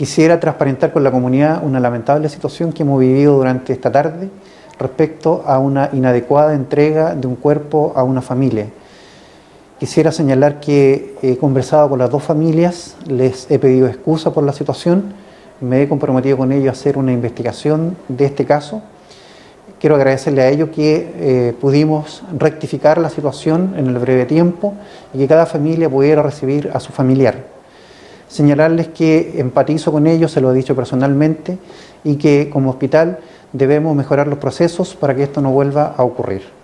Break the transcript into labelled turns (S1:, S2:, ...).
S1: Quisiera transparentar con la comunidad una lamentable situación que hemos vivido durante esta tarde respecto a una inadecuada entrega de un cuerpo a una familia. Quisiera señalar que he conversado con las dos familias, les he pedido excusa por la situación, me he comprometido con ellos a hacer una investigación de este caso. Quiero agradecerle a ellos que eh, pudimos rectificar la situación en el breve tiempo y que cada familia pudiera recibir a su familiar señalarles que empatizo con ellos, se lo he dicho personalmente, y que como hospital debemos mejorar los procesos para que esto no vuelva a ocurrir.